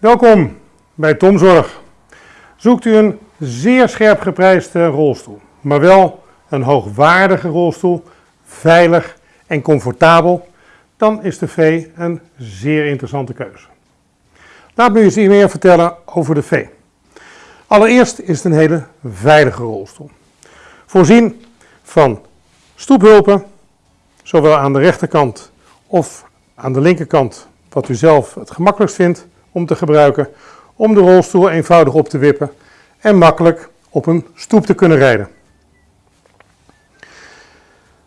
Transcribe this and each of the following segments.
Welkom bij Tomzorg. Zoekt u een zeer scherp geprijsde rolstoel, maar wel een hoogwaardige rolstoel, veilig en comfortabel, dan is de V een zeer interessante keuze. Laat me eens meer vertellen over de V. Allereerst is het een hele veilige rolstoel. Voorzien van stoephulpen, zowel aan de rechterkant of aan de linkerkant, wat u zelf het gemakkelijkst vindt om te gebruiken, om de rolstoel eenvoudig op te wippen en makkelijk op een stoep te kunnen rijden.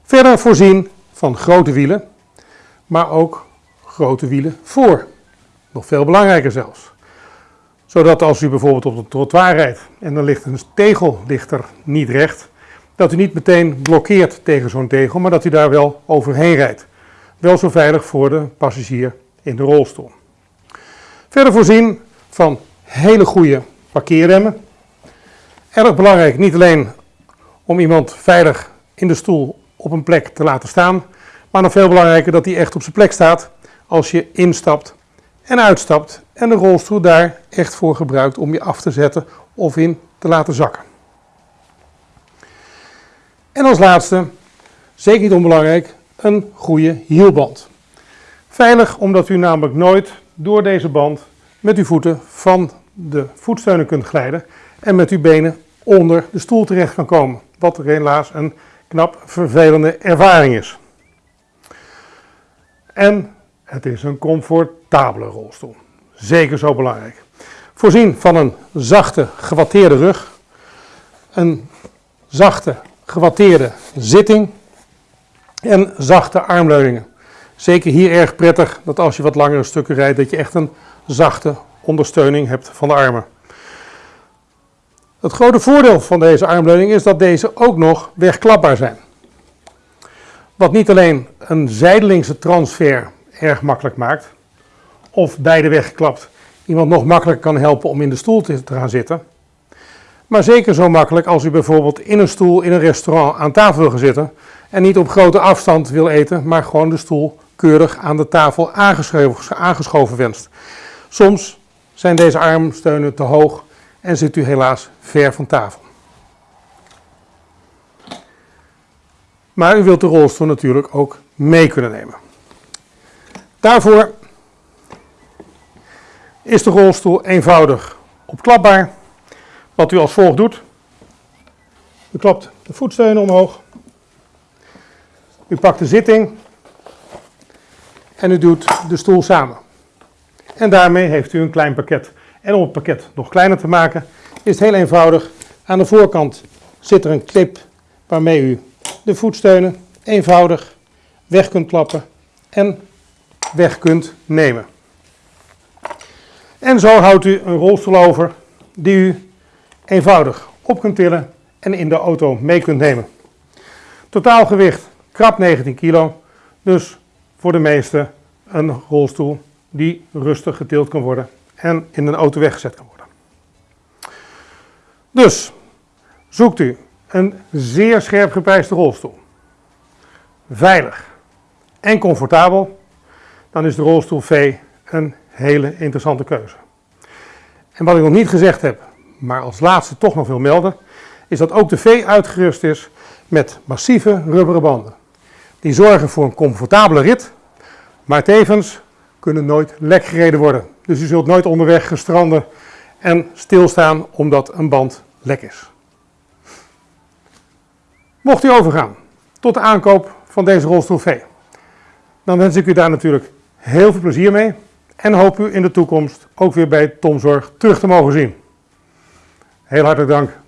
Verder voorzien van grote wielen, maar ook grote wielen voor. Nog veel belangrijker zelfs. Zodat als u bijvoorbeeld op een trottoir rijdt en er ligt een tegel ligt er niet recht, dat u niet meteen blokkeert tegen zo'n tegel, maar dat u daar wel overheen rijdt. Wel zo veilig voor de passagier in de rolstoel. Verder voorzien van hele goede parkeerremmen. Erg belangrijk, niet alleen om iemand veilig in de stoel op een plek te laten staan, maar nog veel belangrijker dat hij echt op zijn plek staat als je instapt en uitstapt en de rolstoel daar echt voor gebruikt om je af te zetten of in te laten zakken. En als laatste, zeker niet onbelangrijk, een goede hielband. Veilig omdat u namelijk nooit door deze band met uw voeten van de voetsteunen kunt glijden en met uw benen onder de stoel terecht kan komen. Wat helaas een knap vervelende ervaring is. En het is een comfortabele rolstoel. Zeker zo belangrijk. Voorzien van een zachte, gewatteerde rug, een zachte, gewatteerde zitting en zachte armleuningen. Zeker hier erg prettig dat als je wat langere stukken rijdt, dat je echt een zachte ondersteuning hebt van de armen. Het grote voordeel van deze armleuning is dat deze ook nog wegklapbaar zijn. Wat niet alleen een zijdelingse transfer erg makkelijk maakt, of beide weggeklapt iemand nog makkelijker kan helpen om in de stoel te gaan zitten, maar zeker zo makkelijk als u bijvoorbeeld in een stoel in een restaurant aan tafel wil zitten en niet op grote afstand wil eten, maar gewoon de stoel keurig aan de tafel aangeschoven, aangeschoven wenst. Soms zijn deze armsteunen te hoog en zit u helaas ver van tafel. Maar u wilt de rolstoel natuurlijk ook mee kunnen nemen. Daarvoor is de rolstoel eenvoudig opklapbaar. Wat u als volgt doet. U klapt de voetsteunen omhoog. U pakt de zitting. En u doet de stoel samen. En daarmee heeft u een klein pakket. En om het pakket nog kleiner te maken, is het heel eenvoudig. Aan de voorkant zit er een clip waarmee u de voetsteunen eenvoudig weg kunt klappen en weg kunt nemen. En zo houdt u een rolstoel over die u eenvoudig op kunt tillen en in de auto mee kunt nemen. Totaalgewicht krap 19 kilo, dus voor de meeste een rolstoel die rustig getild kan worden en in een auto weggezet kan worden. Dus zoekt u een zeer scherp geprijsde rolstoel, veilig en comfortabel, dan is de rolstoel V een hele interessante keuze. En wat ik nog niet gezegd heb, maar als laatste toch nog wil melden, is dat ook de V uitgerust is met massieve rubberen banden. Die zorgen voor een comfortabele rit, maar tevens kunnen nooit lek gereden worden. Dus u zult nooit onderweg gestranden en stilstaan omdat een band lek is. Mocht u overgaan tot de aankoop van deze rolstoel dan wens ik u daar natuurlijk heel veel plezier mee en hoop u in de toekomst ook weer bij Tomzorg terug te mogen zien. Heel hartelijk dank.